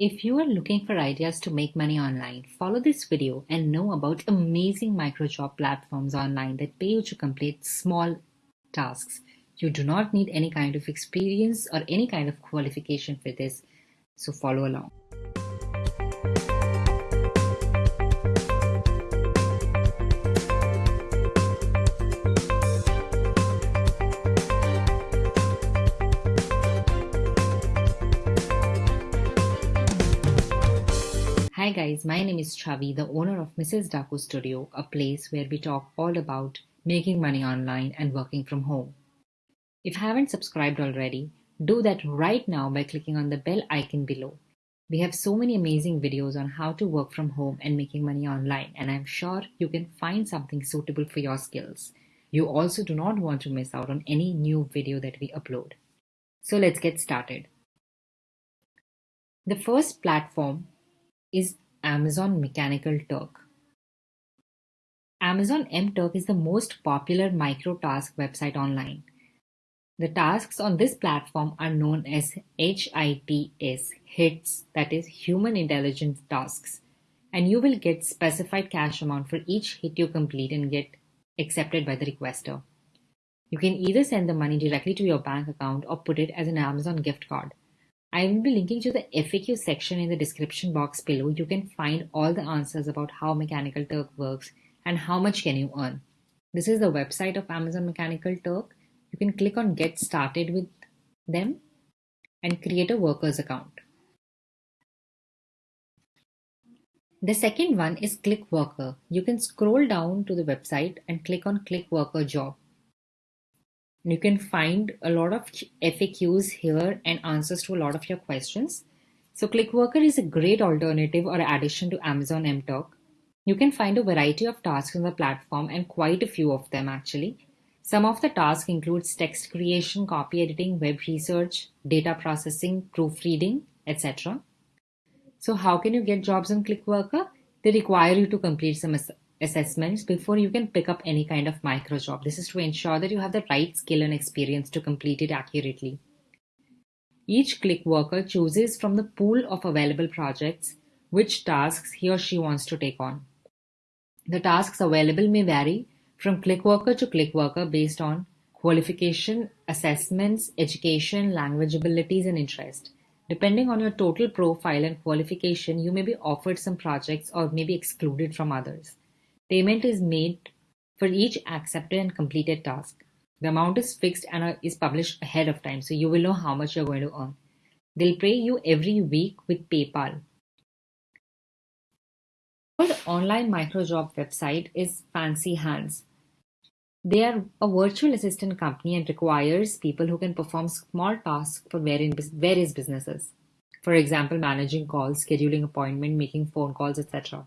If you are looking for ideas to make money online, follow this video and know about amazing microjob platforms online that pay you to complete small tasks. You do not need any kind of experience or any kind of qualification for this, so follow along. Guys, my name is Chavi, the owner of Mrs. Daku Studio, a place where we talk all about making money online and working from home. If you haven't subscribed already, do that right now by clicking on the bell icon below. We have so many amazing videos on how to work from home and making money online, and I'm sure you can find something suitable for your skills. You also do not want to miss out on any new video that we upload. So let's get started. The first platform is Amazon Mechanical Turk. Amazon MTurk is the most popular micro-task website online. The tasks on this platform are known as HITS, HITS, that is Human Intelligence Tasks, and you will get specified cash amount for each hit you complete and get accepted by the requester. You can either send the money directly to your bank account or put it as an Amazon gift card. I will be linking to the FAQ section in the description box below. You can find all the answers about how Mechanical Turk works and how much can you earn. This is the website of Amazon Mechanical Turk. You can click on get started with them and create a workers account. The second one is Click Worker. You can scroll down to the website and click on Click Worker job. You can find a lot of FAQs here and answers to a lot of your questions. So ClickWorker is a great alternative or addition to Amazon MTurk. You can find a variety of tasks on the platform and quite a few of them actually. Some of the tasks includes text creation, copy editing, web research, data processing, proofreading, etc. So how can you get jobs on ClickWorker? They require you to complete some assessments before you can pick up any kind of micro job. This is to ensure that you have the right skill and experience to complete it accurately. Each click worker chooses from the pool of available projects which tasks he or she wants to take on. The tasks available may vary from click worker to click worker based on qualification, assessments, education, language abilities, and interest. Depending on your total profile and qualification, you may be offered some projects or may be excluded from others. Payment is made for each accepted and completed task. The amount is fixed and uh, is published ahead of time, so you will know how much you're going to earn. They'll pay you every week with PayPal. The online microjob website is Fancy Hands. They are a virtual assistant company and requires people who can perform small tasks for various businesses. For example, managing calls, scheduling appointments, making phone calls, etc.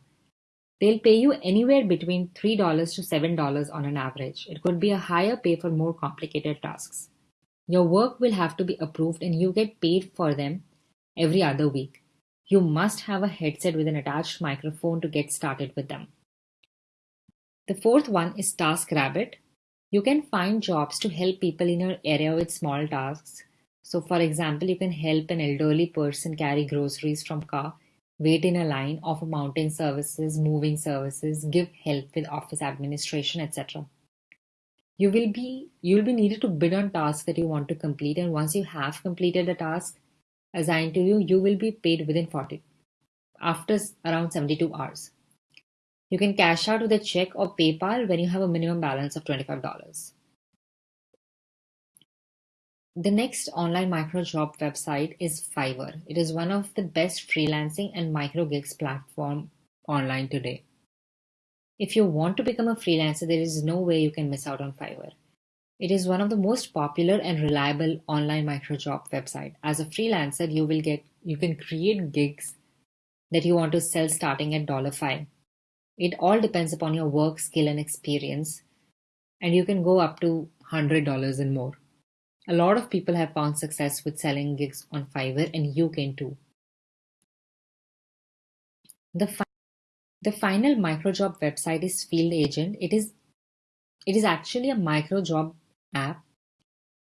They'll pay you anywhere between $3 to $7 on an average. It could be a higher pay for more complicated tasks. Your work will have to be approved and you get paid for them every other week. You must have a headset with an attached microphone to get started with them. The fourth one is TaskRabbit. You can find jobs to help people in your area with small tasks. So for example, you can help an elderly person carry groceries from car wait in a line, offer mountain services, moving services, give help with office administration, etc. You will be you will be needed to bid on tasks that you want to complete, and once you have completed the task assigned to you, you will be paid within 40 after around 72 hours. You can cash out with a check or PayPal when you have a minimum balance of $25. The next online micro job website is Fiverr. It is one of the best freelancing and micro gigs platform online today. If you want to become a freelancer, there is no way you can miss out on Fiverr. It is one of the most popular and reliable online micro job website. As a freelancer, you will get you can create gigs that you want to sell starting at dollar $5. It all depends upon your work skill and experience, and you can go up to $100 and more. A lot of people have found success with selling gigs on Fiverr and you can too. The, fi the final microjob website is Field Agent. It is, it is actually a microjob app.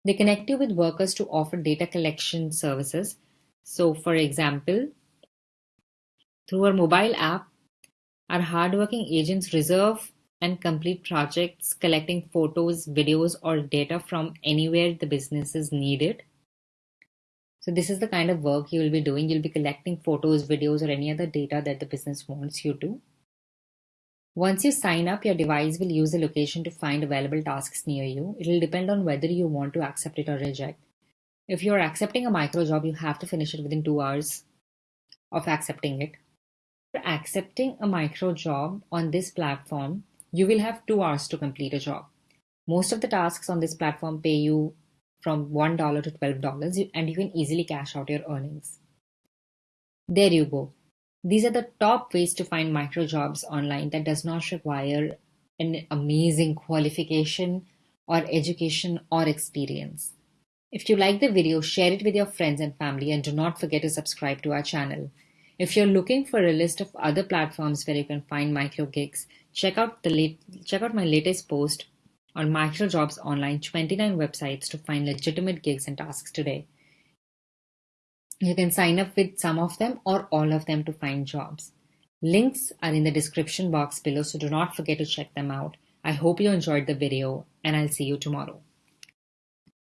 They connect you with workers to offer data collection services. So for example, Through our mobile app, our hardworking agents reserve and complete projects collecting photos, videos, or data from anywhere the business is needed. So this is the kind of work you will be doing. You'll be collecting photos, videos, or any other data that the business wants you to. Once you sign up, your device will use the location to find available tasks near you. It will depend on whether you want to accept it or reject. If you're accepting a micro job, you have to finish it within two hours of accepting it. For accepting a micro job on this platform, you will have two hours to complete a job. Most of the tasks on this platform pay you from $1 to $12 and you can easily cash out your earnings. There you go. These are the top ways to find micro jobs online that does not require an amazing qualification or education or experience. If you like the video, share it with your friends and family and do not forget to subscribe to our channel. If you're looking for a list of other platforms where you can find micro gigs, check out the late, check out my latest post on Microjobs Online 29 websites to find legitimate gigs and tasks today. You can sign up with some of them or all of them to find jobs. Links are in the description box below, so do not forget to check them out. I hope you enjoyed the video and I'll see you tomorrow.